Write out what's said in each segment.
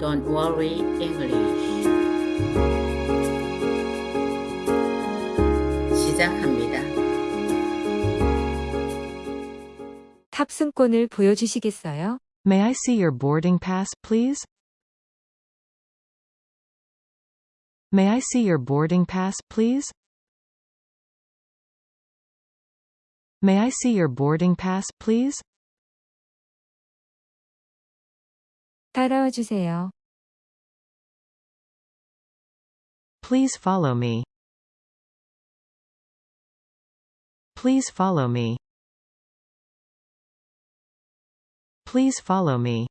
Don't worry English. 시작합니다. 탑승권을 보여주시겠어요? May I see your boarding pass, please? May I see your boarding pass, please? May I see your boarding pass, please? 따라와 주세요. Please follow me. Please follow me. Please follow me.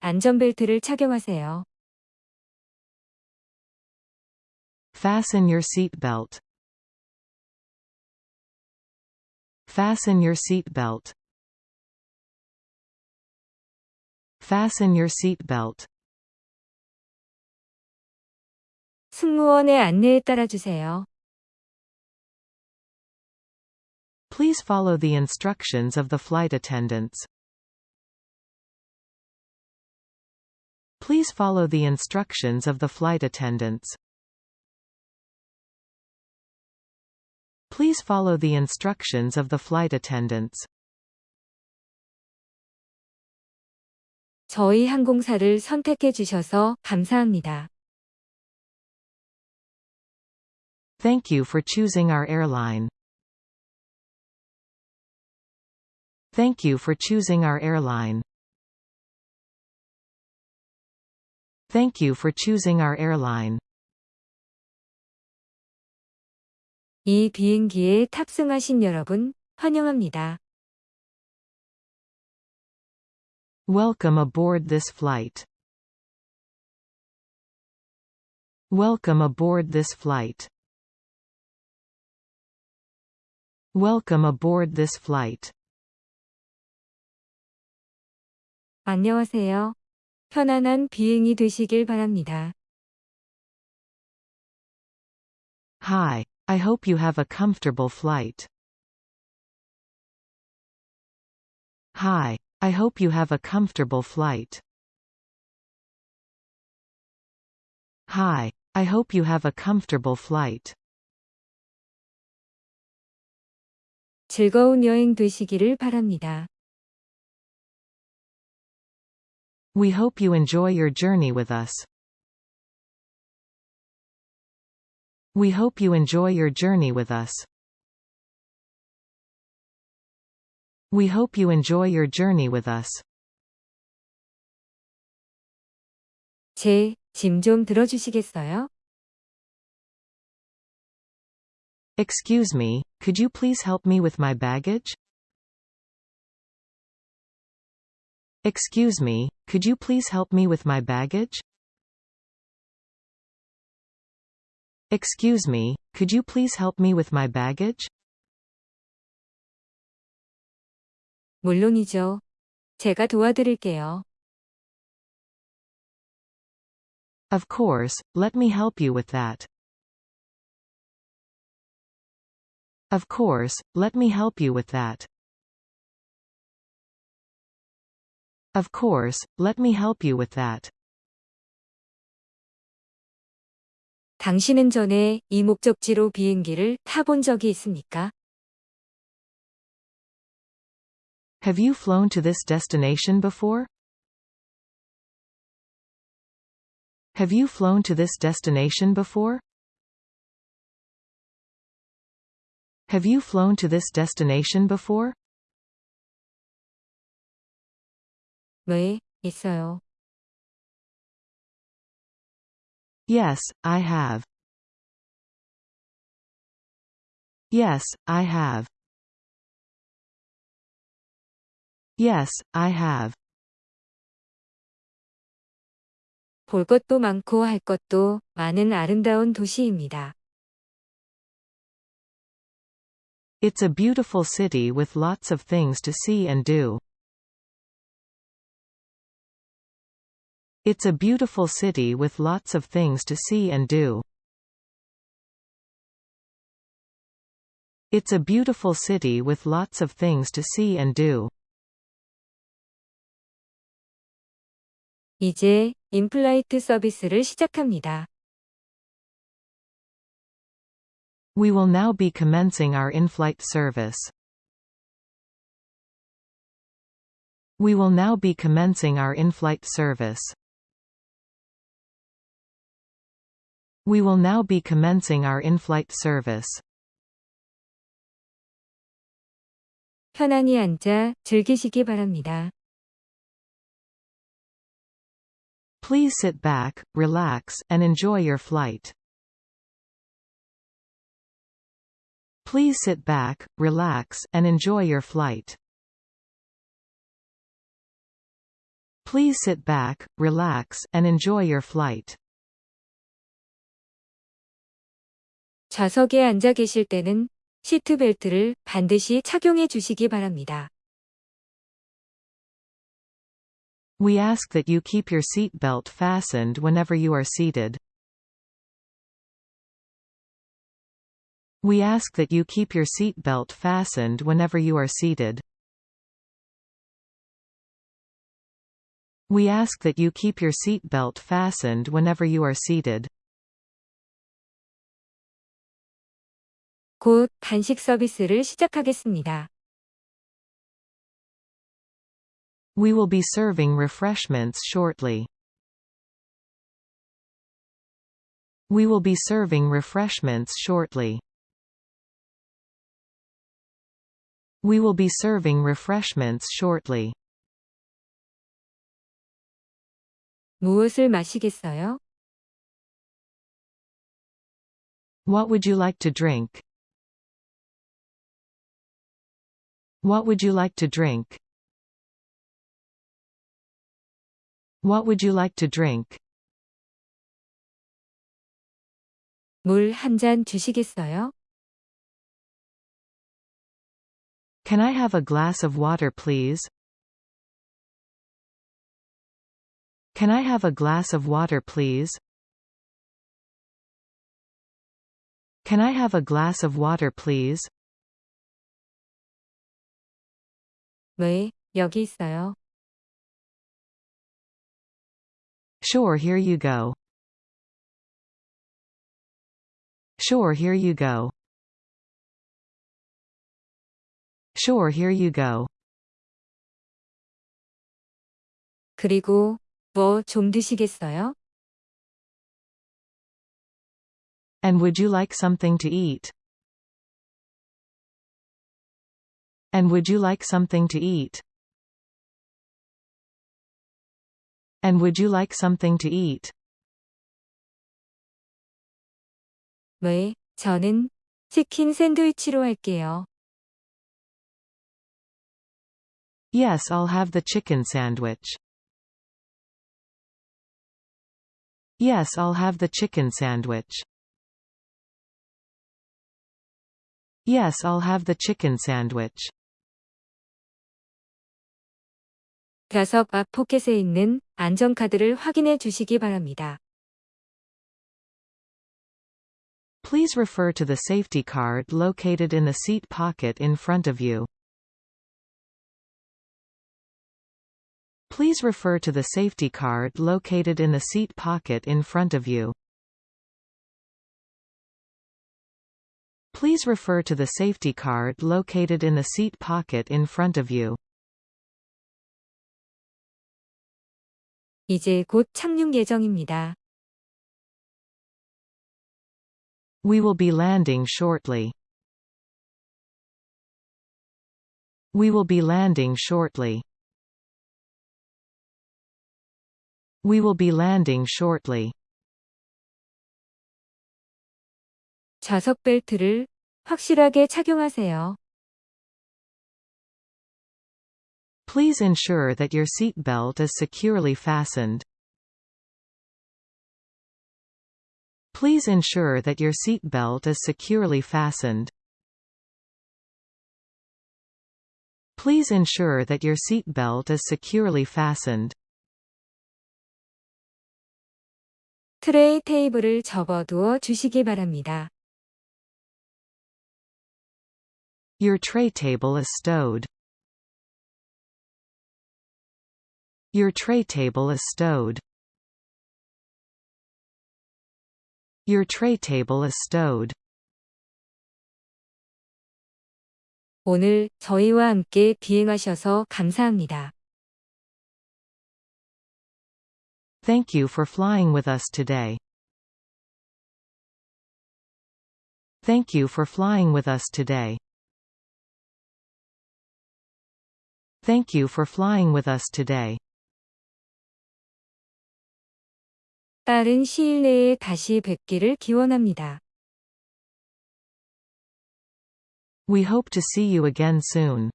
안전벨트를 착용하세요. Fasten your seat belt. Fasten your seat belt. Fasten your seat belt. 승무원의 안내에 따라 주세요. Please follow the instructions of the flight attendants. Please follow the instructions of the flight attendants. Please follow the instructions of the flight attendants. 저희 항공사를 선택해 주셔서 감사합니다. Thank you for choosing our airline. Thank you for choosing our airline. Thank you for choosing our airline. 이 비행기에 탑승하신 여러분, 환영합니다. Welcome aboard this flight. Welcome aboard this flight. Welcome aboard this flight. 안녕하세요. 편안한 비행이 되시길 바랍니다. Hi, I hope you have a comfortable flight. Hi, I hope you have a comfortable flight. Hi, I hope you have a comfortable flight. 즐거운 여행 되시기를 바랍니다. We hope you enjoy your journey with us. We hope you enjoy your journey with us. We hope you enjoy your journey with us. 제 짐 좀 들어주시겠어요? Excuse me, could you please help me with my baggage? Excuse me, could you please help me with my baggage? Excuse me, could you please help me with my baggage? 물론이죠. 제가 도와드릴게요. Of course, let me help you with that. Of course, let me help you with that. Of course, let me help you with that. 당신은 전에 이 목적지로 비행기를 타본 적이 있습니까? Have you flown to this destination before? Have you flown to this destination before? Have you flown to this destination before? 네, 있어요. Yes, I have. Yes, I have. Yes, I have. 볼 것도 많고 할 것도 많은 아름다운 도시입니다. It's a beautiful city with lots of things to see and do. It's a beautiful city with lots of things to see and do. It's a beautiful city with lots of things to see and do. 이제 인플라이트 서비스를 시작합니다. We will now be commencing our in-flight service. We will now be commencing our in-flight service. We will now be commencing our in-flight service. 편안히 앉아 즐기시기 바랍니다. Please sit back, relax, and enjoy your flight. Please sit back, relax, and enjoy your flight. Please sit back, relax, and enjoy your flight. 좌석에 앉아 계실 때는 시트벨트를 반드시 착용해 주시기 바랍니다. We ask that you keep your seat belt fastened whenever you are seated. We ask that you keep your seat belt fastened whenever you are seated. We ask that you keep your seat belt fastened whenever you are seated. 곧 간식 서비스를 시작하겠습니다. We will be serving refreshments shortly. We will be serving refreshments shortly. We will be serving refreshments shortly. 무엇을 마시겠어요? What would you like to drink? What would you like to drink? What would you like to drink? 물 한 잔 주시겠어요? Can I have a glass of water please? Can I have a glass of water please? Can I have a glass of water please? 네, 여기 있어요. Sure here you go. Sure here you go. Sure here you go. 그리고 뭐 좀 드시겠어요? And would you like something to eat? And would you like something to eat? And would you like something to eat? 네, 저는 치킨 샌드위치로 할게요. Yes, I'll have the chicken sandwich. Yes, I'll have the chicken sandwich. Yes, I'll have the chicken sandwich. 좌석 앞 포켓에 있는 안전카드를 확인해 주시기 바랍니다. Please refer to the safety card located in the seat pocket in front of you. Please refer to the safety card located in the seat pocket in front of you. Please refer to the safety card located in the seat pocket in front of you. 이제 곧 착륙 예정입니다. We will be landing shortly. We will be landing shortly. We will be landing shortly. 좌석 벨트를 확실하게 착용하세요. Please ensure that your seat belt is securely fastened. Please ensure that your seat belt is securely fastened. Please ensure that your seat belt is securely fastened. 트레이 테이블을 접어두어 주시기 바랍니다. Your tray table is stowed. Your tray table is stowed. Your tray table is stowed. 오늘 저희와 함께 비행하셔서 감사합니다. Thank you for flying with us today. Thank you for flying with us today. Thank you for flying with us today. 빠른 시일 내에 다시 뵙기를 기원합니다. We hope to see you again soon.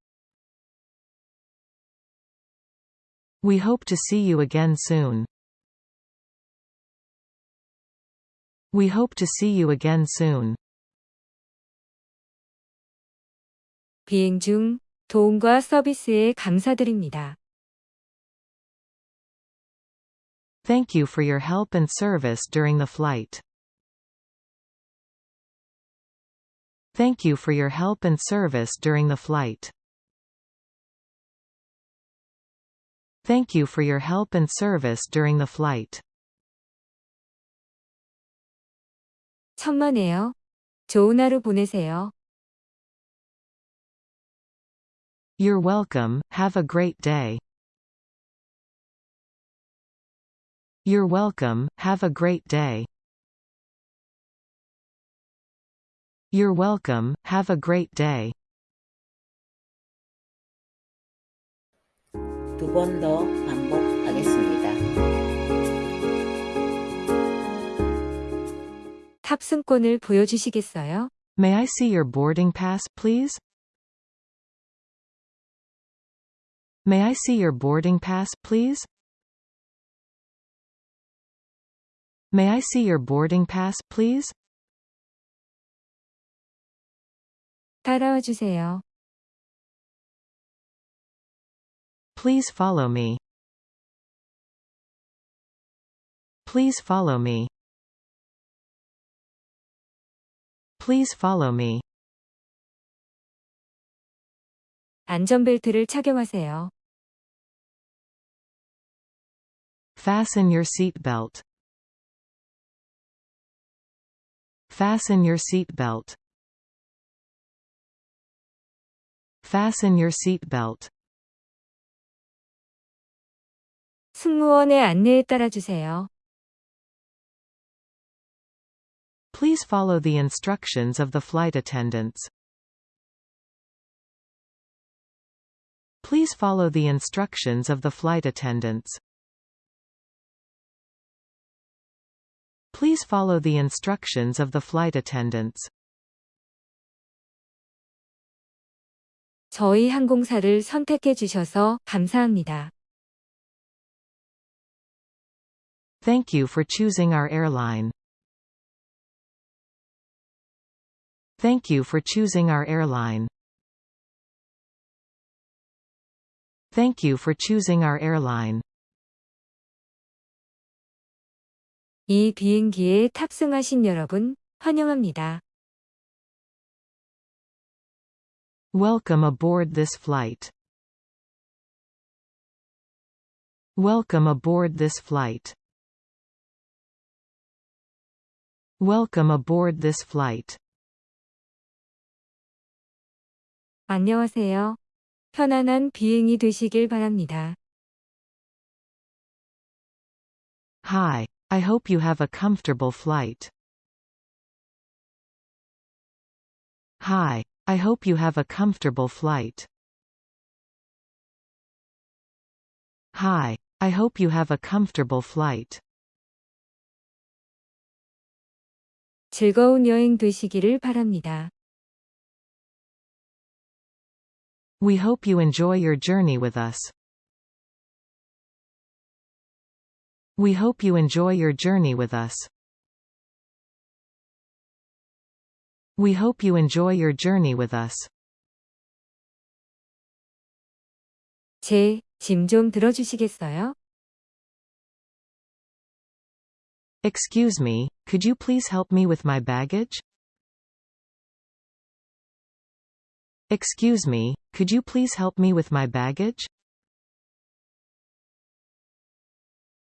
We hope to see you again soon. We hope to see you again soon. 비행 중 도움과 서비스에 감사드립니다. Thank you for your help and service during the flight. Thank you for your help and service during the flight. Thank you for your help and service during the flight. 천만에요. 좋은 하루 보내세요. You're welcome, have a great day. You're welcome, have a great day. You're welcome, have a great day. 두 번 더 반복하겠습니다. 탑승권을 보여주시겠어요? May I see your boarding pass, please? May I see your boarding pass, please? May I see your boarding pass, please? 따라와 주세요. Please follow me. Please follow me. Please follow me. 안전벨트를 착용하세요. Fasten your seatbelt. Fasten your seatbelt. Fasten your seatbelt. 승무원의 안내에 따라 주세요. Please follow the instructions of the flight attendants. Please follow the instructions of the flight attendants. Please follow the instructions of the flight attendants. 저희 항공사를 선택해 주셔서 감사합니다. Thank you for choosing our airline. Thank you for choosing our airline. Thank you for choosing our airline. 이 비행기에 탑승하신 여러분, 환영합니다. Welcome aboard this flight. Welcome aboard this flight. Welcome aboard this flight. 안녕하세요. 편안한 비행이 되시길 바랍니다. Hi, I hope you have a comfortable flight. Hi, I hope you have a comfortable flight. Hi, I hope you have a comfortable flight. 즐거운 여행 되시기를 바랍니다. We hope you enjoy your journey with us. We hope you enjoy your journey with us. We hope you enjoy your journey with us. 제 짐 좀 들어주시겠어요? Excuse me, could you please help me with my baggage? Excuse me, could you please help me with my baggage?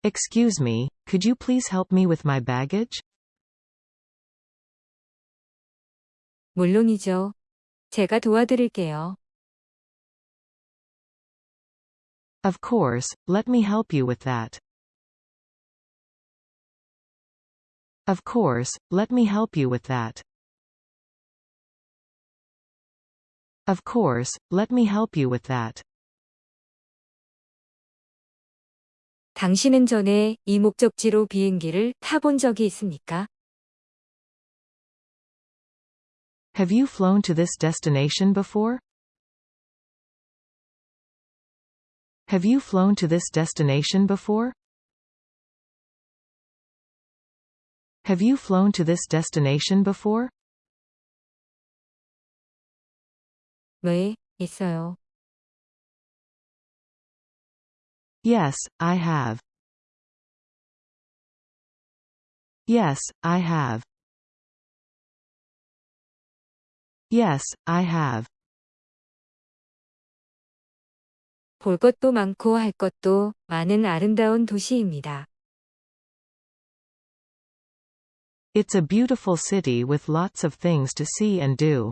Excuse me, could you please help me with my baggage? 물론이죠. 제가 도와드릴게요. Of course, let me help you with that. Of course, let me help you with that. Of course, let me help you with that. 당신은 전에 이 목적지로 비행기를 타본 적이 있습니까? Have you flown to this destination before? Have you flown to this destination before? Have you flown to this destination before? 네, 있어요. Yes, I have. Yes, I have. Yes, I have. 볼 것도 많고 할 것도 많은 아름다운 도시입니다. It's a beautiful city with lots of things to see and do.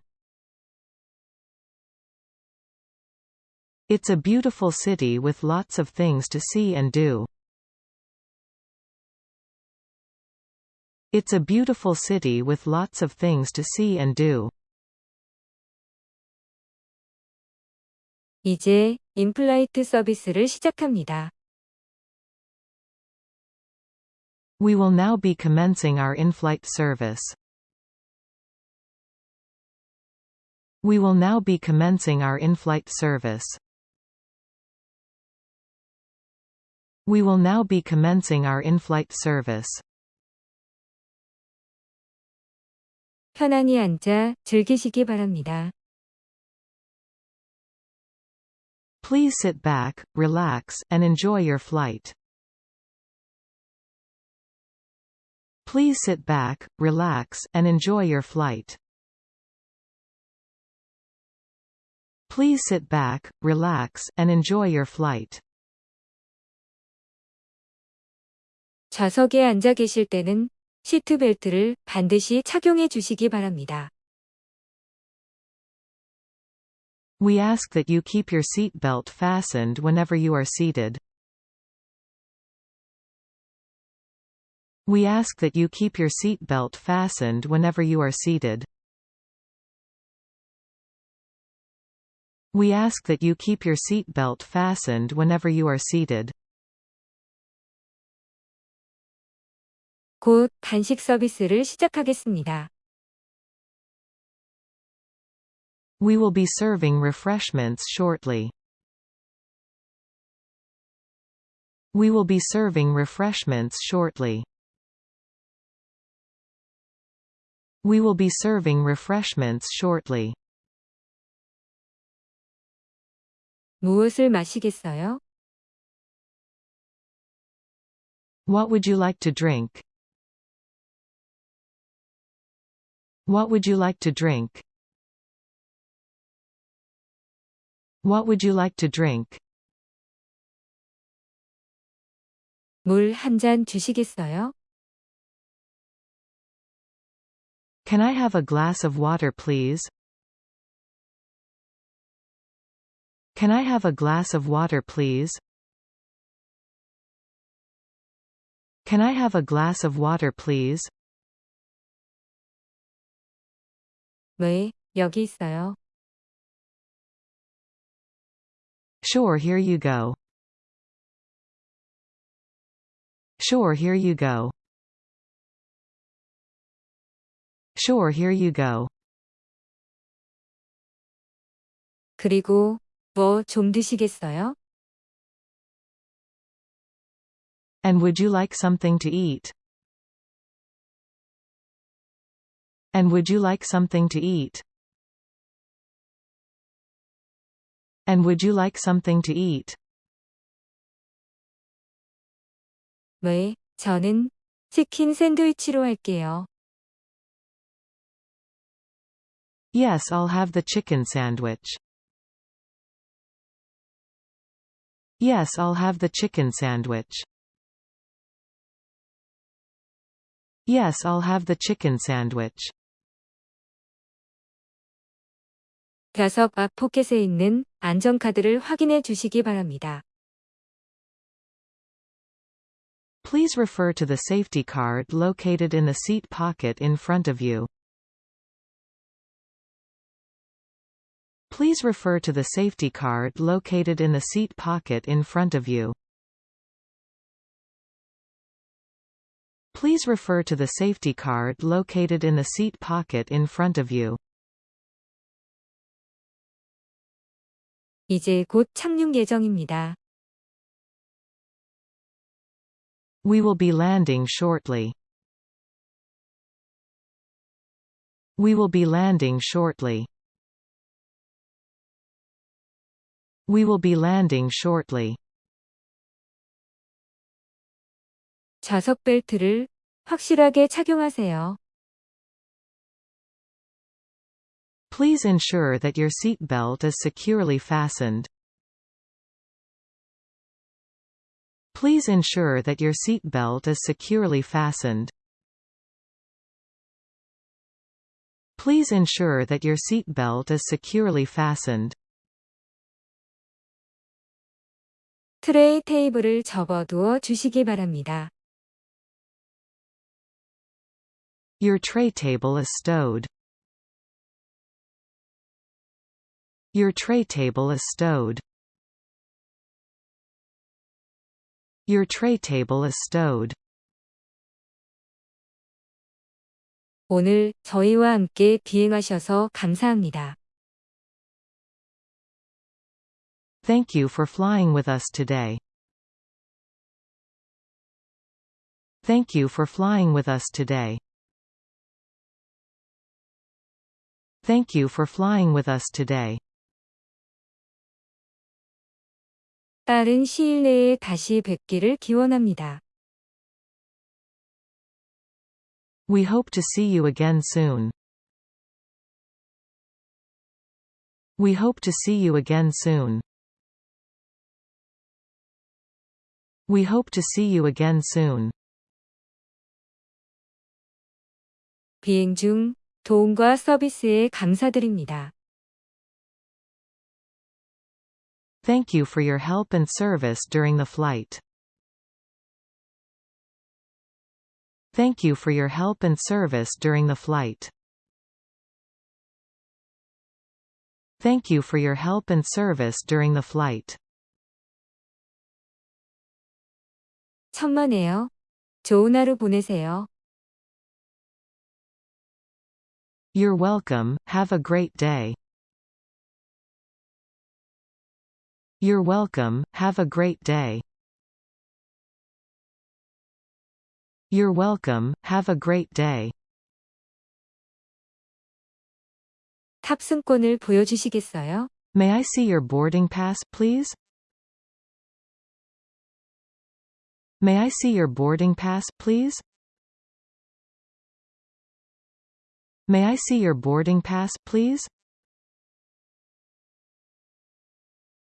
It's a beautiful city with lots of things to see and do. It's a beautiful city with lots of things to see and do. 이제 인플라이트 서비스를 시작합니다. We will now be commencing our in-flight service. We will now be commencing our in-flight service. We will now be commencing our in-flight service. 편안히 앉아 즐기시기 바랍니다. Please sit back, relax, and enjoy your flight. Please sit back, relax, and enjoy your flight. Please sit back, relax, and enjoy your flight. 좌석에 앉아 계실 때는 시트벨트를 반드시 착용해 주시기 바랍니다. We ask that you keep your seat belt fastened whenever you are seated. We ask that you keep your seat belt fastened whenever you are seated. We ask that you keep your seat belt fastened whenever you are seated. 곧 간식 서비스를 시작하겠습니다. We will be serving refreshments shortly. We will be serving refreshments shortly. We will be serving refreshments shortly. 무엇을 마시겠어요? What would you like to drink? What would you like to drink? What would you like to drink? 물 한 잔 주시겠어요? Can I have a glass of water please? Can I have a glass of water please? Can I have a glass of water please? 네, 여기 있어요. Sure here you go. Sure here you go. Sure here you go. 그리고 뭐 좀 드시겠어요? And would you like something to eat? And would you like something to eat? And would you like something to eat? 네, 저는 치킨 샌드위치로 할게요. Yes, I'll have the chicken sandwich. Yes, I'll have the chicken sandwich. Yes, I'll have the chicken sandwich. 좌석 앞 포켓에 있는 안전카드를 확인해 주시기 바랍니다. Please refer to the safety card located in the seat pocket in front of you. Please refer to the safety card located in the seat pocket in front of you. Please refer to the safety card located in the seat pocket in front of you. 이제 곧 착륙 예정입니다. We will be landing shortly. We will be landing shortly. We will be landing shortly. 좌석 벨트를 확실하게 착용하세요. Please ensure that your seat belt is securely fastened. Please ensure that your seat belt is securely fastened. Please ensure that your seat belt is securely fastened. 트레이 테이블을 접어두어 주시기 바랍니다. Your tray table is stowed. Your tray table is stowed. Your tray table is stowed. 오늘 저희와 함께 비행하셔서 감사합니다. Thank you for flying with us today. Thank you for flying with us today. Thank you for flying with us today. 빠른 시일 내에 다시 뵙기를 기원합니다. We hope to see you again soon. We hope to see you again soon. We hope to see you again soon. 비행 중 도움과 서비스에 감사드립니다. Thank you for your help and service during the flight. Thank you for your help and service during the flight. Thank you for your help and service during the flight. 천만에요. 좋은 하루 보내세요. You're welcome, have a great day. You're welcome, have a great day. You're welcome, have a great day. 탑승권을 보여주시겠어요? May I see your boarding pass, please? May I see your boarding pass, please? May I see your boarding pass, please?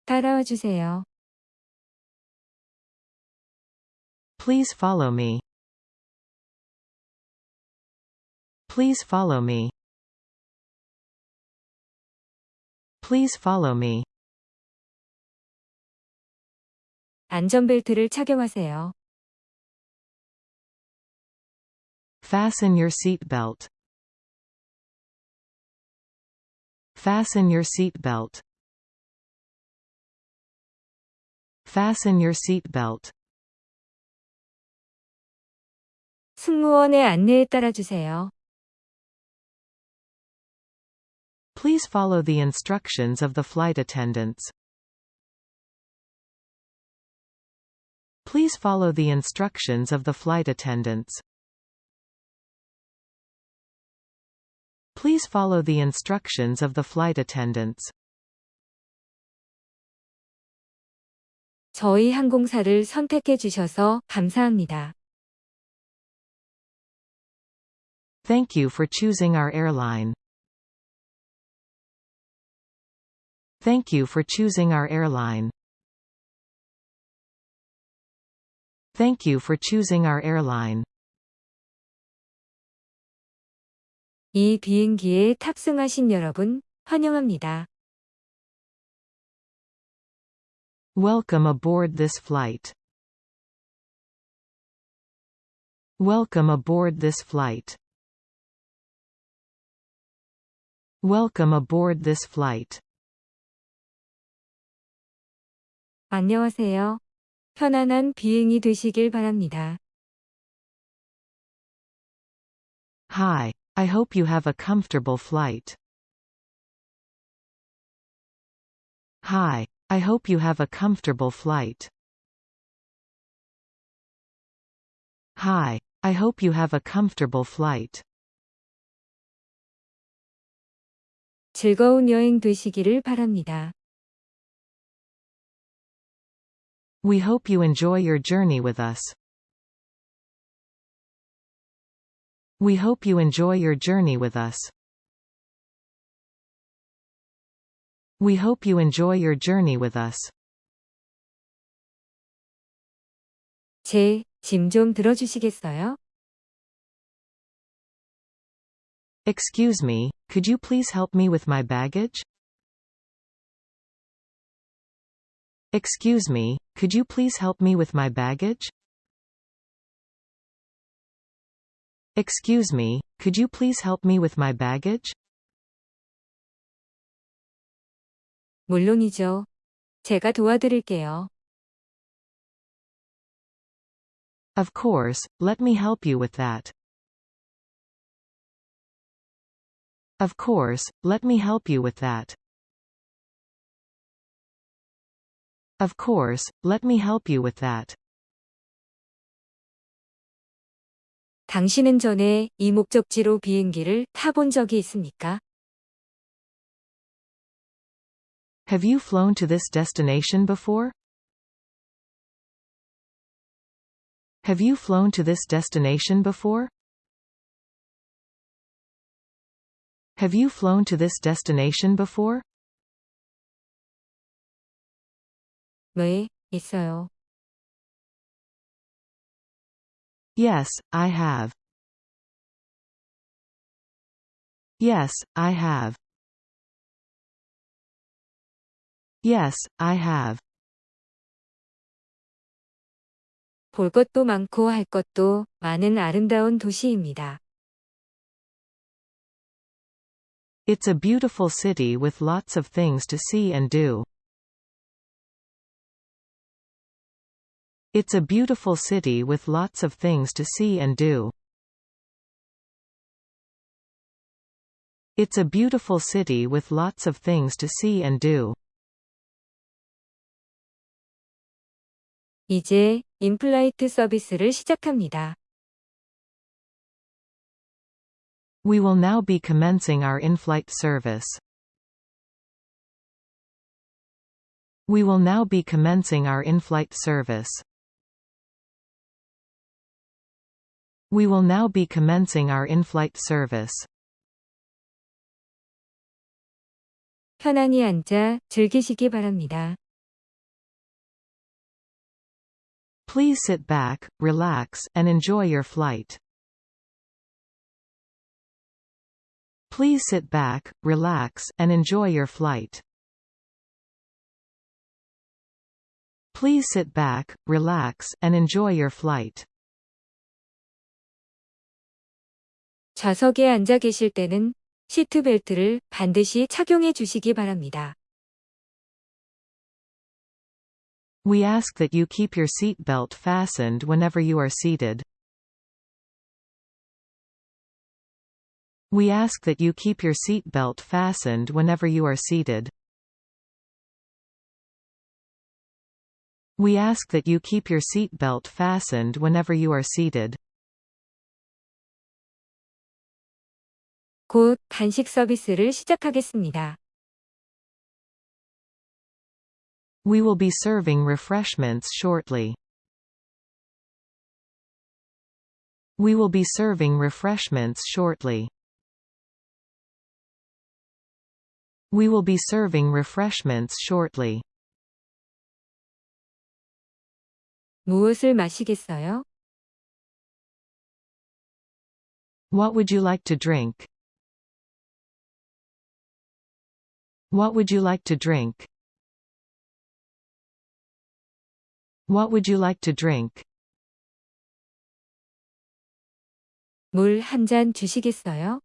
따라와 주세요. Please follow me. Please follow me. Please follow me. 안전벨트를 착용하세요. Fasten your seat belt. Fasten your seat Fasten your seat belt. 승무원의 안내에 따라 주세요. Please follow the instructions of the flight attendants. Please follow the instructions of the flight attendants. Please follow the instructions of the flight attendants. 저희 항공사를 선택해 주셔서 감사합니다. Thank you for choosing our airline. Thank you for choosing our airline. Thank you for choosing our airline. 이 비행기에 탑승하신 여러분, 환영합니다. Welcome aboard this flight. Welcome aboard this flight. Welcome aboard this flight. 안녕하세요. 편안한 비행이 되시길 바랍니다. Hi, I hope you have a comfortable flight. Hi, I hope you have a comfortable flight. Hi, I hope you have a comfortable flight. 즐거운 여행 되시기를 바랍니다. We hope you enjoy your journey with us. We hope you enjoy your journey with us. We hope you enjoy your journey with us. 제 짐 좀 들어주시겠어요? Excuse me, could you please help me with my baggage? Excuse me, could you please help me with my baggage? Excuse me, could you please help me with my baggage? 물론이죠. 제가 도와드릴게요. Of course, let me help you with that. Of course, let me help you with that. Of course, let me help you with that. 당신은 전에 이 목적지로 비행기를 타본 적이 있습니까? Have you flown to this destination before? Have you flown to this destination before? Have you flown to this destination before? 네, 있어요. Yes, I have. Yes, I have. Yes, I have. 볼 것도 많고 할 것도 많은 아름다운 도시입니다. It's a beautiful city with lots of things to see and do. It's a beautiful city with lots of things to see and do. It's a beautiful city with lots of things to see and do. 이제 인플라이트 서비스를 시작합니다. We will now be commencing our in-flight service. We will now be commencing our in-flight service. We will now be commencing our in-flight service. 편안히 앉아 즐기시기 바랍니다. Please sit back, relax, and enjoy your flight. Please sit back, relax, and enjoy your flight. Please sit back, relax, and enjoy your flight. 좌석에 앉아 계실 때는 시트벨트를 반드시 착용해 주시기 바랍니다. We ask that you keep your seat belt fastened whenever you are seated. We ask that you keep your seat belt fastened whenever you are seated. We ask that you keep your seat belt fastened whenever you are seated. 곧 간식 서비스를 시작하겠습니다. We will be serving refreshments shortly. We will be serving refreshments shortly. We will be serving refreshments shortly. 무엇을 마시겠어요? What would you like to drink? What would you like to drink? What would you like to drink? 물 한 잔 주시겠어요?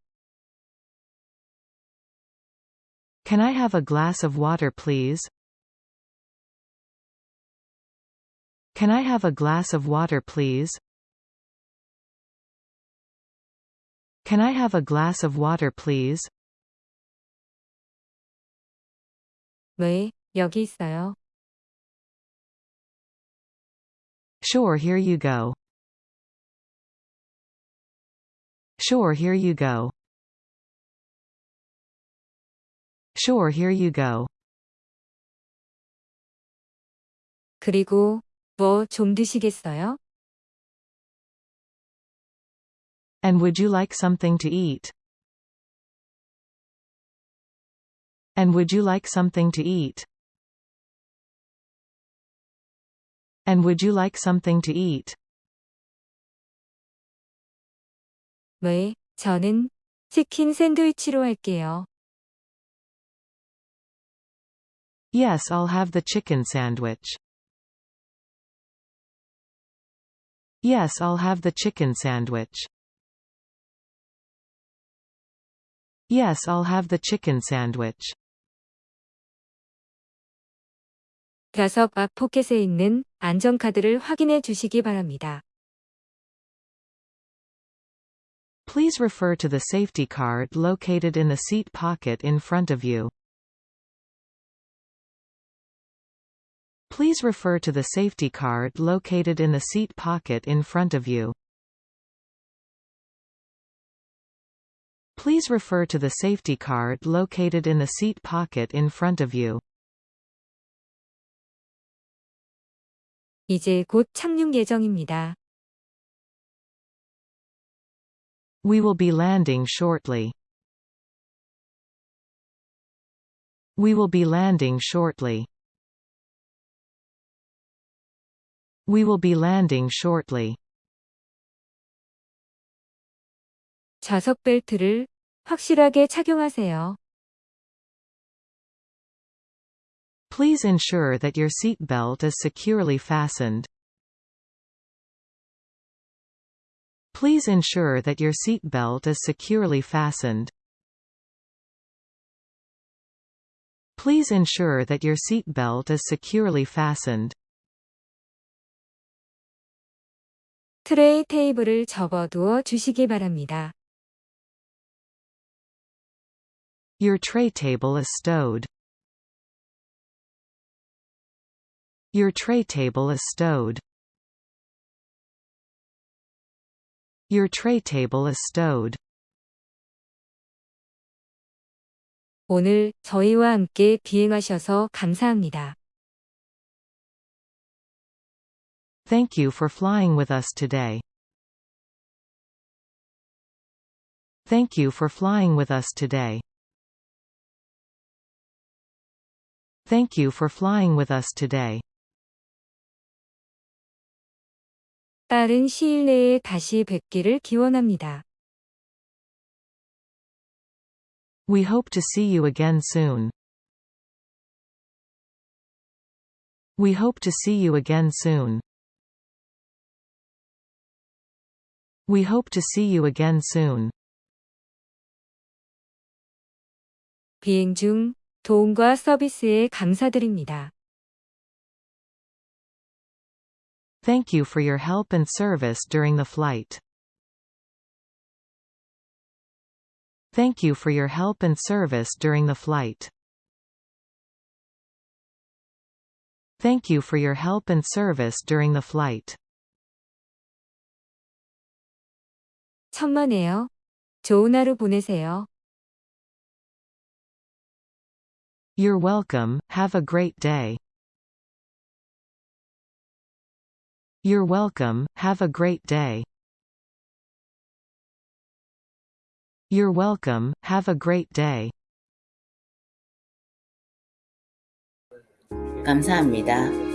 Can I have a glass of water please? Can I have a glass of water please? Can I have a glass of water please? 왜, 여기 있어요. Sure here you go. Sure here you go. Sure here you go. 그리고, 뭐 좀 드시겠어요? And would you like something to eat? And would you like something to eat? And would you like something to eat? 왜, 저는 치킨 샌드위치로 할게요. Yes, I'll have the chicken sandwich. Yes, I'll have the chicken sandwich. Yes, I'll have the chicken sandwich. 좌석 앞 포켓에 있는 안전카드를 확인해 주시기 바랍니다. Please refer to the safety card located in the seat pocket in front of you. Please refer to the safety card located in the seat pocket in front of you. Please refer to the safety card located in the seat pocket in front of you. 이제 곧 착륙 예정입니다. We will be landing shortly. We will be landing shortly. We will be landing shortly. 좌석 벨트를 확실하게 착용하세요. Please ensure that your seat belt is securely fastened. Please ensure that your seat belt is securely fastened. Please ensure that your seat belt is securely fastened. 트레이 테이블을 접어두어 주시기 바랍니다. Your tray table is stowed. Your tray table is stowed. Your tray table is stowed. 오늘 저희와 함께 비행하셔서 감사합니다. Thank you for flying with us today. Thank you for flying with us today. Thank you for flying with us today. 빠른 시일 내에 다시 뵙기를 기원합니다. We hope to see you again soon. We hope to see you again soon. We hope to see you again soon. 비행 중 도움과 서비스에 감사드립니다. Thank you for your help and service during the flight. Thank you for your help and service during the flight. Thank you for your help and service during the flight. 천만에요. 좋은 하루 보내세요. You're welcome, have a great day. You're welcome, have a great day. You're welcome, have a great day. 감사합니다.